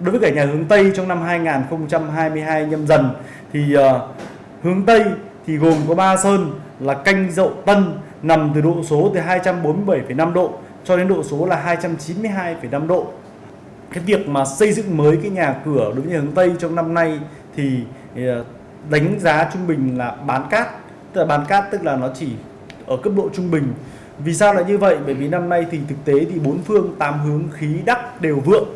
đối với cả nhà hướng Tây trong năm 2022 nhâm dần thì uh, hướng Tây thì gồm có ba sơn là canh dậu tân nằm từ độ số từ 247,5 độ cho đến độ số là 292,5 độ. Cái việc mà xây dựng mới cái nhà cửa đối với nhà hướng Tây trong năm nay thì ờ, đánh giá trung bình là bán cát tức là bán cát tức là nó chỉ ở cấp độ trung bình. Vì sao lại như vậy? Bởi vì năm nay thì thực tế thì bốn phương tám hướng khí đắc đều vượng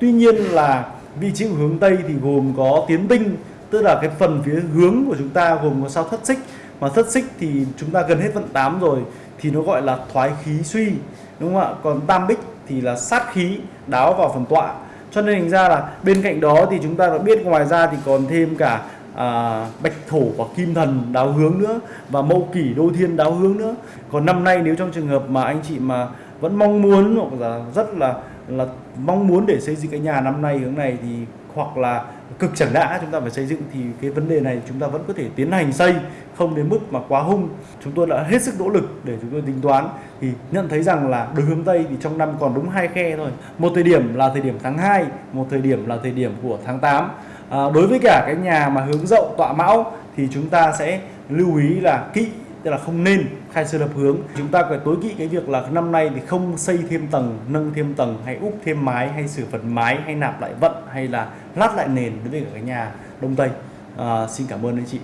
tuy nhiên là vị trí của hướng Tây thì gồm có tiến tinh tức là cái phần phía hướng của chúng ta gồm có sao thất xích. Mà thất xích thì chúng ta gần hết vận 8 rồi thì nó gọi là thoái khí suy đúng không ạ? Còn tam bích thì là sát khí đáo vào phần tọa. Cho nên hình ra là bên cạnh đó thì chúng ta đã biết ngoài ra thì còn thêm cả à, bạch thổ và kim thần đáo hướng nữa và mậu kỷ đô thiên đáo hướng nữa. Còn năm nay nếu trong trường hợp mà anh chị mà vẫn mong muốn hoặc là rất là là mong muốn để xây dựng cái nhà năm nay hướng này thì hoặc là cực chẳng đã chúng ta phải xây dựng thì cái vấn đề này chúng ta vẫn có thể tiến hành xây không đến mức mà quá hung. Chúng tôi đã hết sức nỗ lực để chúng tôi tính toán thì nhận thấy rằng là đối hướng tây thì trong năm còn đúng hai khe thôi. Một thời điểm là thời điểm tháng 2 một thời điểm là thời điểm của tháng 8 à, đối với cả cái nhà mà hướng dậu tọa mão thì chúng ta sẽ lưu ý là kỵ tức là không nên khai sơn lập hướng. Chúng ta phải tối kỵ cái việc là năm nay thì không xây thêm tầng nâng thêm tầng hay úp thêm mái hay sửa phần mái hay nạp lại vận hay là lát lại nền đối với cả cái nhà đông tây. À, xin cảm ơn anh chị.